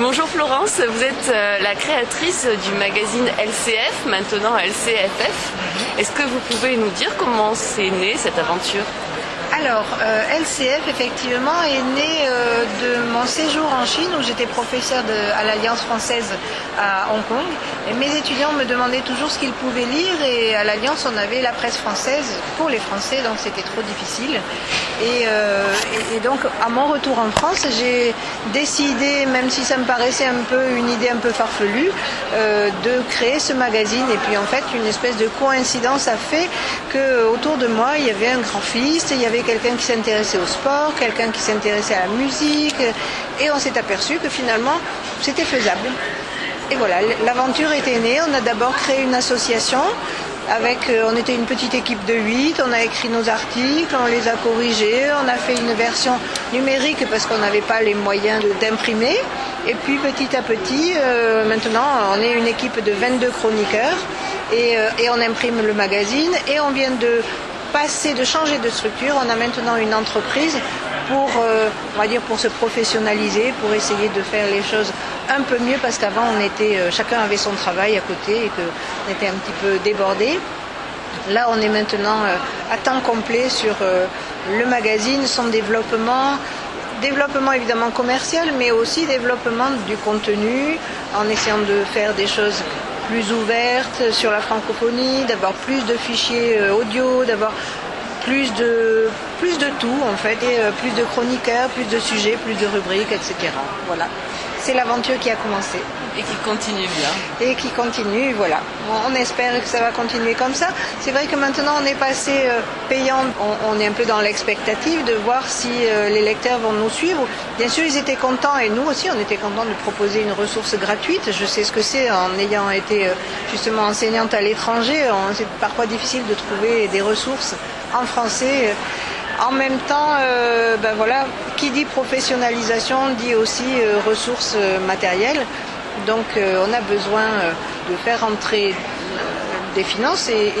Bonjour Florence, vous êtes euh, la créatrice du magazine LCF, maintenant LCFF. Est-ce que vous pouvez nous dire comment c'est né cette aventure? Alors, euh, LCF, effectivement, est né euh, de mon séjour en Chine où j'étais professeur à l'Alliance française à Hong Kong. Mes étudiants me demandaient toujours ce qu'ils pouvaient lire et à l'Alliance, on avait la presse française pour les Français, donc c'était trop difficile. Et, euh, donc, à mon retour en France, j'ai décidé, même si ça me paraissait un peu une idée un peu farfelue, de créer ce magazine. Et puis, en fait, une espèce de coïncidence a fait que autour de moi, il y avait un graphiste, il y avait quelqu'un qui s'intéressait au sport, quelqu'un qui s'intéressait à la musique, et on s'est aperçu que finalement c'était faisable. Et voilà, l'aventure était née. On a d'abord créé une association. Avec, euh, on était une petite équipe de 8, on a écrit nos articles, on les a corrigés, on a fait une version numérique parce qu'on n'avait pas les moyens d'imprimer. Et puis petit à petit, euh, maintenant, on est une équipe de 22 chroniqueurs et, euh, et, on imprime le magazine et on vient de passer, de changer de structure. On a maintenant une entreprise pour, euh, pour se professionnaliser, pour essayer de faire les choses un peu mieux, parce qu'avant, euh, chacun avait son travail à côté et qu'on était un petit peu débordé. Là, on est maintenant euh, à temps complet sur le magazine, son développement, développement évidemment commercial, mais aussi développement du contenu, en essayant de faire des choses plus ouverte sur la francophonie, d'avoir plus de fichiers euh, audio, d'avoir plus de, plus de tout en fait, et euh, plus de chroniqueurs, plus de sujets, plus de rubriques, etc. Voilà c'est l'aventure qui a commencé. Et qui continue bien. Et qui continue, voilà. On espère que ça va continuer comme ça. C'est vrai que maintenant on est passé euh, payant, on, est un peu dans l'expectative de voir si euh, les lecteurs vont nous suivre. Bien sûr, ils étaient contents et nous aussi, on était contents de proposer une ressource gratuite. Je sais ce que c'est en ayant été euh, justement enseignante à l'étranger. C'est parfois difficile de trouver des ressources en français. En même temps, ben voilà, qui dit professionnalisation dit aussi ressources matérielles. Donc on a besoin de faire entrer des finances et,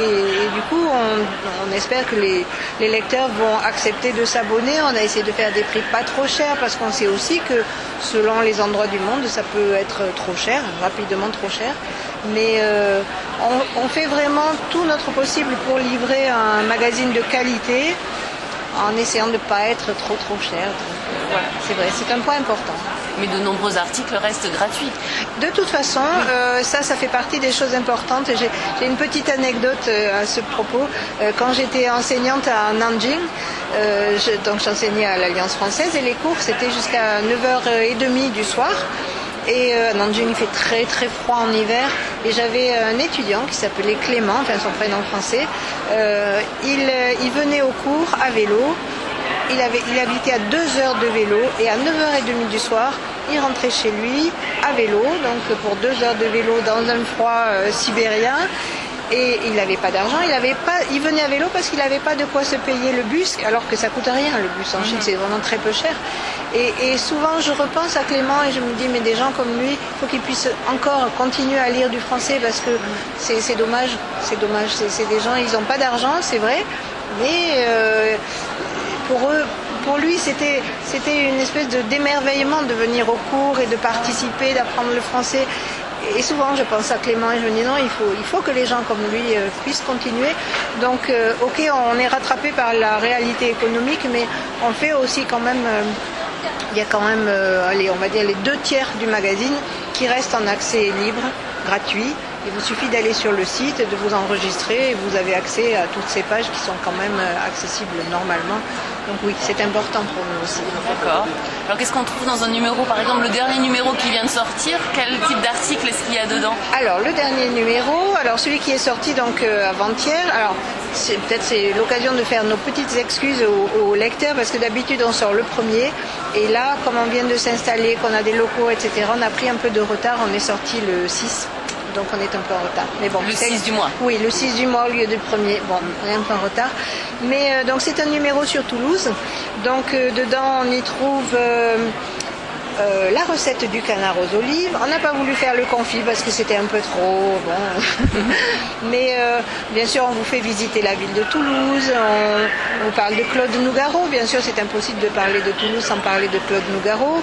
du coup on, espère que les, lecteurs vont accepter de s'abonner. On a essayé de faire des prix pas trop chers parce qu'on sait aussi que selon les endroits du monde ça peut être trop cher, rapidement trop cher. Mais on, on fait vraiment tout notre possible pour livrer un magazine de qualité en essayant de ne pas être trop trop cher. Voilà, c'est vrai, c'est un point important. Mais de nombreux articles restent gratuits. De toute façon, euh, ça, ça fait partie des choses importantes. J'ai une petite anecdote euh, à ce propos. Euh, quand j'étais enseignante à Nanjing, donc j'enseignais à l'Alliance française et les cours c'était jusqu'à 9h30 du soir. Et à Nanjing, il fait très très froid en hiver. Et j'avais un étudiant qui s'appelait Clément, enfin son prénom français. Euh, il, venait au cours à vélo. Il, avait, il habitait à 2 heures de vélo et à 9h30 du soir, il rentrait chez lui à vélo, donc pour 2 heures de vélo dans un froid euh, sibérien. Et il n'avait pas d'argent, il, avait pas, il venait à vélo parce qu'il n'avait pas de quoi se payer le bus, alors que ça coûte rien le bus en Chine, c'est vraiment très peu cher. Et, souvent je repense à Clément et je me dis mais des gens comme lui, il faut qu'ils puissent encore continuer à lire du français parce que c'est dommage, c'est dommage, c'est des gens, ils n'ont pas d'argent, c'est vrai, mais euh, pour lui, c'était une espèce de d'émerveillement de venir au cours et de participer, d'apprendre le français et souvent je pense à Clément et je me dis non, il faut, que les gens comme lui euh, puissent continuer. Donc euh, ok, on est rattrapé par la réalité économique, mais on fait aussi quand même, euh, il y a quand même, on va dire les deux tiers du magazine qui restent en accès libre, gratuit. Il vous suffit d'aller sur le site, de vous enregistrer et vous avez accès à toutes ces pages qui sont quand même accessibles normalement. Donc oui, c'est important pour nous aussi. D'accord. Alors qu'est-ce qu'on trouve dans un numéro? Par exemple, le dernier numéro qui vient de sortir, quel type d'article est-ce qu'il y a dedans? Alors le dernier numéro, alors celui qui est sorti donc euh, avant-hier, alors peut-être c'est l'occasion de faire nos petites excuses aux, lecteurs parce que d'habitude on sort le premier et là, comme on vient de s'installer, qu'on a des locaux, etc., on a pris un peu de retard, on est sorti le 6 donc on est un peu en retard. Mais bon, le 6 du mois Oui, le 6 du mois au lieu du premier. Bon, on est un peu en retard. Mais euh, donc c'est un numéro sur Toulouse. Donc euh, dedans on y trouve euh, la recette du canard aux olives. On n'a pas voulu faire le confit parce que c'était un peu trop. Bon. Mais euh, bien sûr, on vous fait visiter la ville de Toulouse. On, on parle de Claude Nougaro. Bien sûr, c'est impossible de parler de Toulouse sans parler de Claude Nougaro.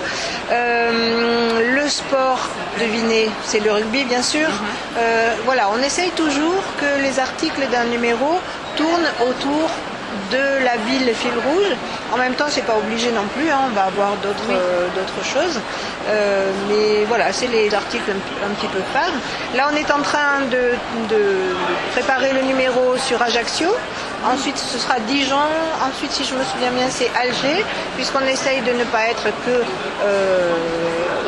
Euh, le sport, devinez, c'est le rugby, bien sûr. Euh, voilà, on essaye toujours que les articles d'un numéro tournent autour de la ville fil rouge. En même temps, c'est pas obligé non plus, hein, on va avoir d'autres euh, choses. Euh, mais voilà, c'est les articles un, un petit peu phares. Là, on est en train de, de préparer le numéro sur Ajaccio. Ensuite, ce sera Dijon. Ensuite, si je me souviens bien, c'est Alger, puisqu'on essaye de ne pas être que euh,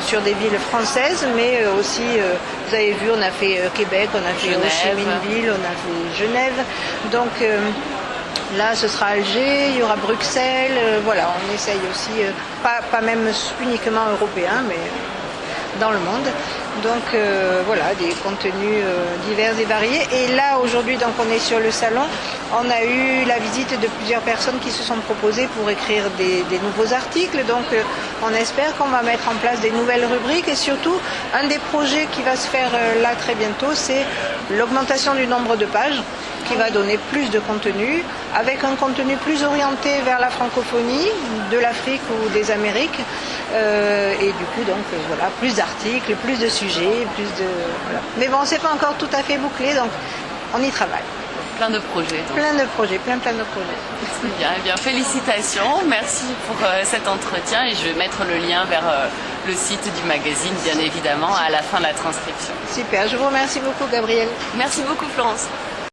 sur des villes françaises, mais aussi, euh, vous avez vu, on a fait Québec, on a fait Ho Chi Genève. Minh Ville, on a fait Genève. Donc euh, là, ce sera Alger, il y aura Bruxelles. euh, voilà, on essaye aussi, euh, pas, même uniquement européen, mais dans le monde. Donc euh, voilà, des contenus divers et variés. Et là, aujourd'hui, donc on est sur le salon. On a eu la visite de plusieurs personnes qui se sont proposées pour écrire des, nouveaux articles. Donc on espère qu'on va mettre en place des nouvelles rubriques. Et surtout, un des projets qui va se faire là très bientôt, c'est l'augmentation du nombre de pages qui va donner plus de contenu, avec un contenu plus orienté vers la francophonie, de l'Afrique ou des Amériques. Euh, et du coup, donc euh, voilà, plus d'articles, plus de sujets, plus de. Voilà. Mais bon, c'est pas encore tout à fait bouclé, donc on y travaille. Plein de projets. donc. Plein de projets, plein plein de projets. Très bien. Eh bien, félicitations. Merci pour euh, cet entretien et je vais mettre le lien vers euh, le site du magazine, bien évidemment, à la fin de la transcription. Super, je vous remercie beaucoup, Gabriel. Merci beaucoup, Florence.